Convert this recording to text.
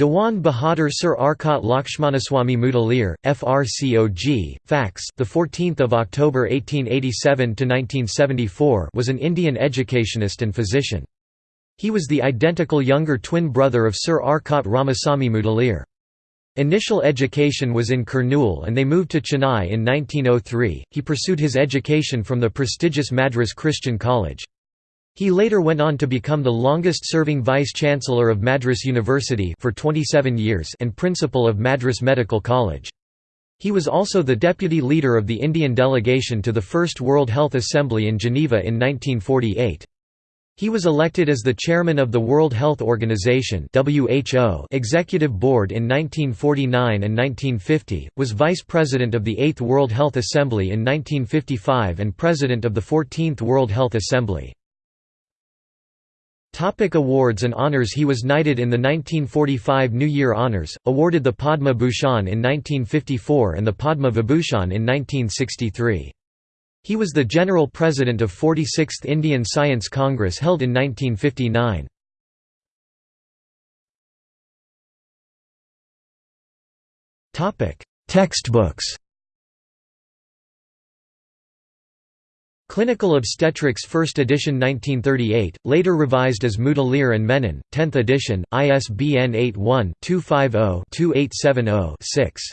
Dewan Bahadur Sir Arcot Lakshmanaswamy Mudaliar, FRCOG, FACS, the 14th of October 1887 to 1974, was an Indian educationist and physician. He was the identical younger twin brother of Sir Arcot Ramaswamy Mudaliar. Initial education was in Kurnool and they moved to Chennai in 1903. He pursued his education from the prestigious Madras Christian College. He later went on to become the longest-serving Vice-Chancellor of Madras University for 27 years and Principal of Madras Medical College. He was also the deputy leader of the Indian delegation to the First World Health Assembly in Geneva in 1948. He was elected as the chairman of the World Health Organization (WHO) Executive Board in 1949 and 1950, was vice president of the 8th World Health Assembly in 1955 and president of the 14th World Health Assembly. Topic awards and honors He was knighted in the 1945 New Year Honours, awarded the Padma Bhushan in 1954 and the Padma Vibhushan in 1963. He was the General President of 46th Indian Science Congress held in 1959. Textbooks Clinical Obstetrics 1st edition 1938, later revised as Mudaliar and Menon, 10th edition, ISBN 81-250-2870-6.